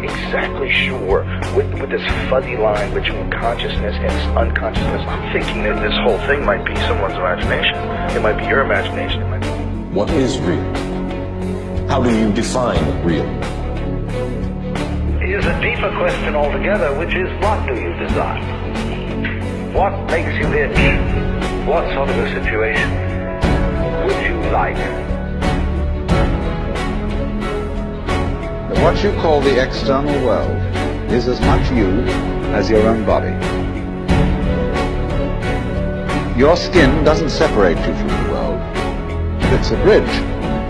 exactly sure with, with this fuzzy line between consciousness and unconsciousness. I'm thinking that this whole thing might be someone's imagination. It might be your imagination. It might be... What is real? How do you define real? It is a deeper question altogether, which is what do you desire? What makes you itch? What sort of a situation would you like? What you call the external world is as much you as your own body. Your skin doesn't separate you from the world. It's a bridge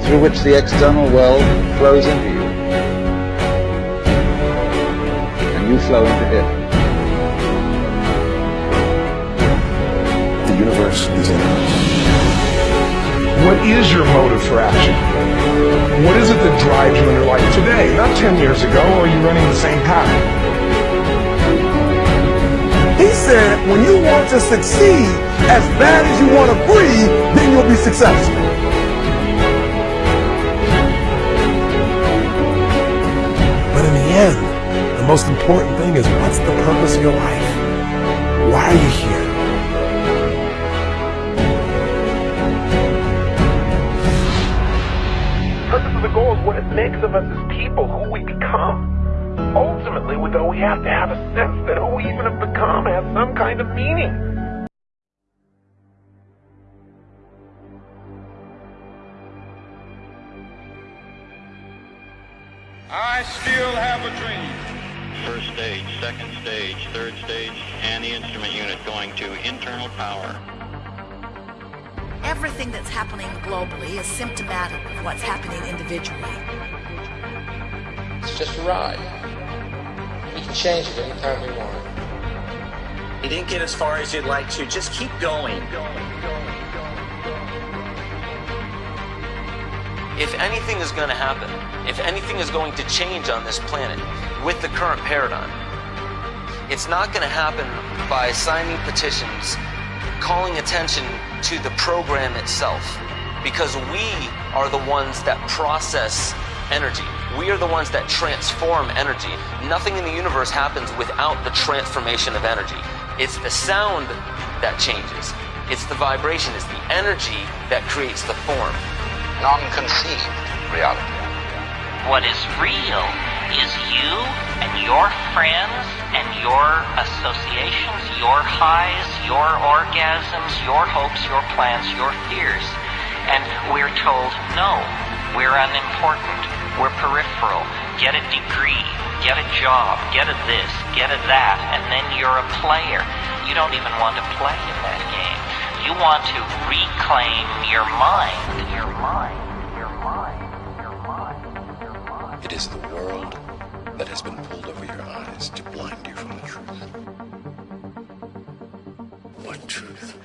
through which the external world flows into you. And you flow into it. The universe is in us. What is your motive for action? What is it that drives you in your life today, not 10 years ago, or are you running the same path? He said, when you want to succeed as bad as you want to breathe, then you'll be successful. But in the end, the most important thing is what's the purpose of your life? Why are you here? The goal is what it makes of us as people, who we become. Ultimately, though, we have to have a sense that who we even have become has some kind of meaning. I still have a dream. First stage, second stage, third stage, and the instrument unit going to internal power. Everything that's happening globally is symptomatic of what's happening individually. It's just a ride. We can change it anytime we want. You didn't get as far as you'd like to. Just keep going. If anything is going to happen, if anything is going to change on this planet with the current paradigm, it's not going to happen by signing petitions, calling attention to the program itself, because we are the ones that process energy. We are the ones that transform energy. Nothing in the universe happens without the transformation of energy. It's the sound that changes. It's the vibration, it's the energy that creates the form. Non-conceived reality. What is real is you and your friends and your associations, your highs, your orgasms, your hopes, your plans, your fears. And we're told, no, we're unimportant, we're peripheral, get a degree, get a job, get a this, get a that, and then you're a player. You don't even want to play in that game. You want to reclaim your mind. Your mind. Is the world that has been pulled over your eyes to blind you from the truth. What truth?